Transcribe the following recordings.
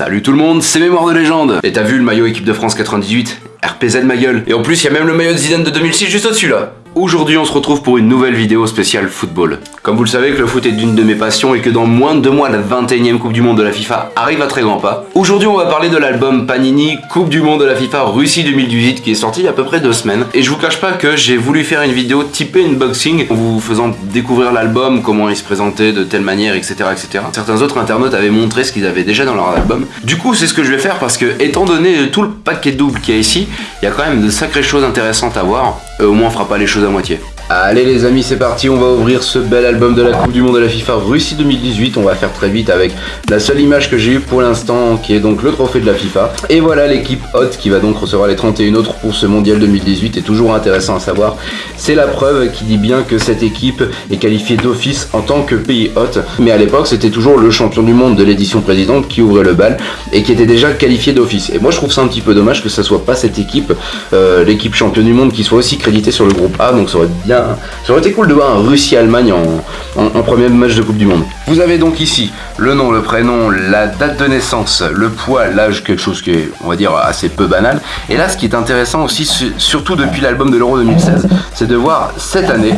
Salut tout le monde, c'est Mémoire de légende. Et t'as vu le maillot équipe de France 98 RPZ ma gueule. Et en plus, il y a même le maillot de Zidane de 2006 juste au-dessus là Aujourd'hui, on se retrouve pour une nouvelle vidéo spéciale football. Comme vous le savez que le foot est d'une de mes passions et que dans moins de deux mois, la 21 e Coupe du Monde de la FIFA arrive à très grands pas. Aujourd'hui, on va parler de l'album Panini Coupe du Monde de la FIFA Russie 2018 qui est sorti il y a à peu près deux semaines. Et je vous cache pas que j'ai voulu faire une vidéo typée unboxing en vous faisant découvrir l'album, comment il se présentait de telle manière, etc., etc. Certains autres internautes avaient montré ce qu'ils avaient déjà dans leur album. Du coup, c'est ce que je vais faire parce que, étant donné tout le paquet double qu'il y a ici, il y a quand même de sacrées choses intéressantes à voir. Euh, au moins, on fera pas les choses à moitié. Allez les amis, c'est parti, on va ouvrir ce bel album de la Coupe du Monde de la FIFA Russie 2018. On va faire très vite avec la seule image que j'ai eue pour l'instant, qui est donc le trophée de la FIFA. Et voilà l'équipe hôte qui va donc recevoir les 31 autres pour ce Mondial 2018. Et toujours intéressant à savoir, c'est la preuve qui dit bien que cette équipe est qualifiée d'office en tant que pays hôte. Mais à l'époque, c'était toujours le champion du monde de l'édition présidente qui ouvrait le bal et qui était déjà qualifié d'office. Et moi, je trouve ça un petit peu dommage que ça soit pas cette équipe, euh, l'équipe championne du monde, qui soit aussi créditée sur le groupe A. Donc ça aurait bien ça aurait été cool de voir un Russie-Allemagne en, premier match de Coupe du Monde. Vous avez donc ici le nom, le prénom, la date de naissance, le poids, l'âge, quelque chose qui est, on va dire, assez peu banal. Et là, ce qui est intéressant aussi, surtout depuis l'album de l'Euro 2016, c'est de voir cette année,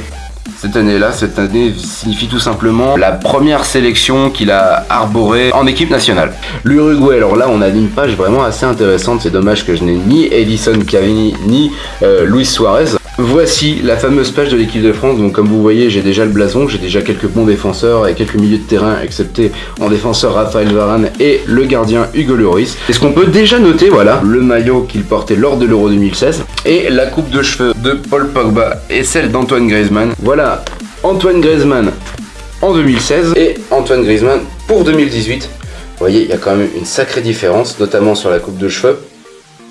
cette année-là, cette année signifie tout simplement la première sélection qu'il a arborée en équipe nationale. L'Uruguay, alors là on a une page vraiment assez intéressante, c'est dommage que je n'ai ni Edison Cavani ni euh, Luis Suarez. Voici la fameuse page de l'équipe de France, donc comme vous voyez j'ai déjà le blason, j'ai déjà quelques bons défenseurs et quelques milieux de terrain excepté en défenseur Raphaël Varane et le gardien Hugo Lloris. Et ce qu'on peut déjà noter, voilà, le maillot qu'il portait lors de l'Euro 2016 et la coupe de cheveux de Paul Pogba et celle d'Antoine Griezmann? Antoine Griezmann en 2016 et Antoine Griezmann pour 2018. Vous voyez, il y a quand même une sacrée différence, notamment sur la coupe de cheveux,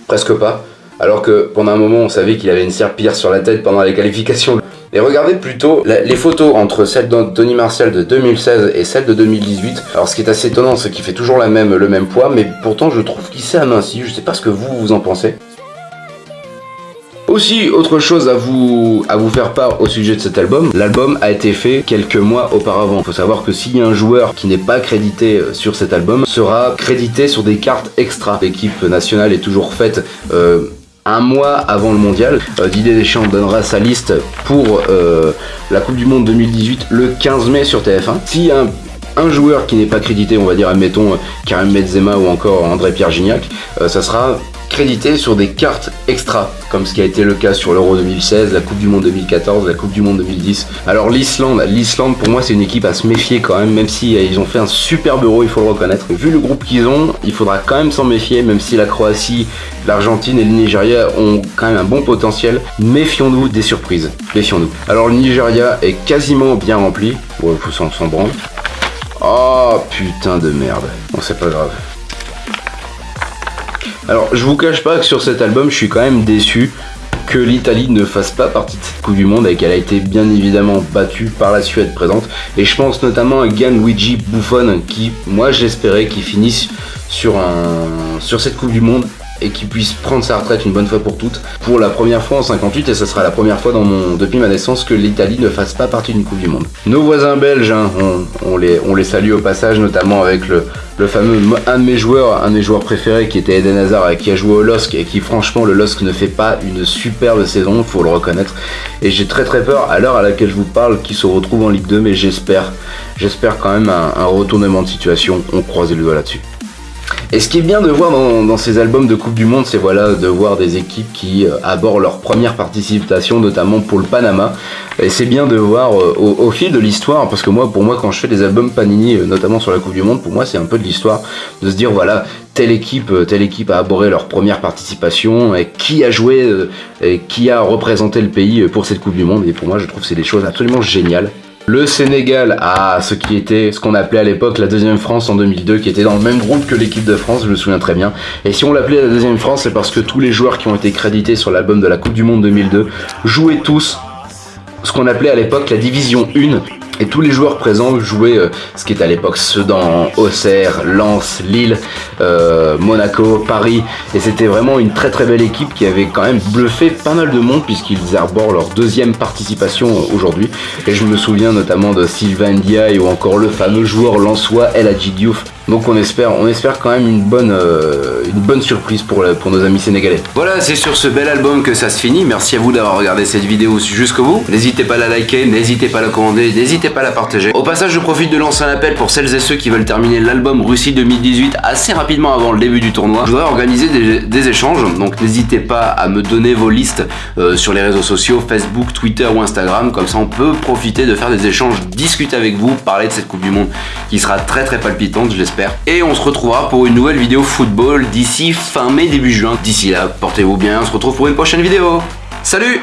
presque pas alors que pendant un moment on savait qu'il avait une serpillère sur la tête pendant les qualifications. Et regardez plutôt les photos entre celle d'Anthony Martial de 2016 et celle de 2018. Alors ce qui est assez étonnant, c'est qu'il fait toujours le même poids, mais pourtant je trouve qu'il s'est aminci. Je sais pas ce que vous, vous en pensez. Aussi, autre chose à vous, à vous faire part au sujet de cet album, l'album a été fait quelques mois auparavant. Il faut savoir que s'il y a un joueur qui n'est pas crédité euh, sur cet album, sera crédité sur des cartes extra. L'équipe nationale est toujours faite euh, un mois avant le mondial. Euh, Didier Deschamps donnera sa liste pour la Coupe du Monde 2018 le 15 mai sur TF1. Si un, un joueur qui n'est pas crédité, on va dire admettons Karim Benzema ou encore André-Pierre Gignac, ça sera crédité sur des cartes extra, comme ce qui a été le cas sur l'Euro 2016, la Coupe du Monde 2014, la Coupe du Monde 2010. Alors l'Islande, l'Islande pour moi c'est une équipe à se méfier quand même, même si ils ont fait un superbe Euro, il faut le reconnaître. Vu le groupe qu'ils ont, il faudra quand même s'en méfier, même si la Croatie, l'Argentine et le Nigeria ont quand même un bon potentiel. Méfions-nous des surprises, méfions-nous. Alors le Nigeria est quasiment bien rempli, ouais, faut s'en branle. Oh putain de merde, bon c'est pas grave. Alors, je vous cache pas que sur cet album, je suis quand même déçu que l'Italie ne fasse pas partie de cette Coupe du Monde et qu'elle a été bien évidemment battue par la Suède présente. Et je pense notamment à Gianluigi Buffon qui, moi j'espérais qu'il finisse sur, cette Coupe du Monde et qu'il puisse prendre sa retraite une bonne fois pour toutes pour la première fois en 58 et ce sera la première fois depuis ma naissance que l'Italie ne fasse pas partie d'une Coupe du Monde. Nos voisins belges, hein, on, les, salue au passage notamment avec le, fameux un de mes joueurs, préférés qui était Eden Hazard et qui a joué au LOSC et qui franchement le LOSC ne fait pas une superbe saison, faut le reconnaître. Et j'ai très très peur à l'heure à laquelle je vous parle qu'il se retrouve en Ligue 2 mais j'espère, j'espère quand même un, un retournement de situation, on croise les doigts là-dessus. Et ce qui est bien de voir dans, ces albums de Coupe du Monde, c'est voilà de voir des équipes qui euh, abordent leur première participation, notamment pour le Panama. Et c'est bien de voir euh, au, fil de l'histoire, parce que moi, pour moi, quand je fais des albums Panini, euh, notamment sur la Coupe du Monde, pour moi, c'est un peu de l'histoire de se dire voilà telle équipe, telle équipe a abordé leur première participation, et qui a joué, et qui a représenté le pays pour cette Coupe du Monde. Et pour moi, je trouve que c'est des choses absolument géniales. Le Sénégal a ce qui était ce qu'on appelait à l'époque la deuxième France en 2002, qui était dans le même groupe que l'équipe de France, je me souviens très bien. Et si on l'appelait la deuxième France, c'est parce que tous les joueurs qui ont été crédités sur l'album de la Coupe du Monde 2002 jouaient tous ce qu'on appelait à l'époque la division 1 et tous les joueurs présents jouaient euh, ce qui était à l'époque Sedan, Auxerre, Lens, Lille, euh, Monaco, Paris. Et c'était vraiment une très très belle équipe qui avait quand même bluffé pas mal de monde puisqu'ils arborent leur deuxième participation aujourd'hui. Et je me souviens notamment de Sylvain Ndiaye ou encore le fameux joueur lensois El Hadji Diouf Donc on espère, on espère quand même une bonne, euh, une bonne surprise pour, pour nos amis sénégalais. Voilà, c'est sur ce bel album que ça se finit. Merci à vous d'avoir regardé cette vidéo jusqu'au bout. N'hésitez pas à la liker, n'hésitez pas à la commander, n'hésitez pas à la partager. Au passage, je profite de lancer un appel pour celles et ceux qui veulent terminer l'album Russie 2018 assez rapidement avant le début du tournoi. Je voudrais organiser des, échanges, donc n'hésitez pas à me donner vos listes euh, sur les réseaux sociaux, Facebook, Twitter ou Instagram. Comme ça, on peut profiter de faire des échanges, discuter avec vous, parler de cette Coupe du Monde qui sera très très palpitante, je Et on se retrouvera pour une nouvelle vidéo football d'ici fin mai, début juin. D'ici là, portez-vous bien, on se retrouve pour une prochaine vidéo. Salut.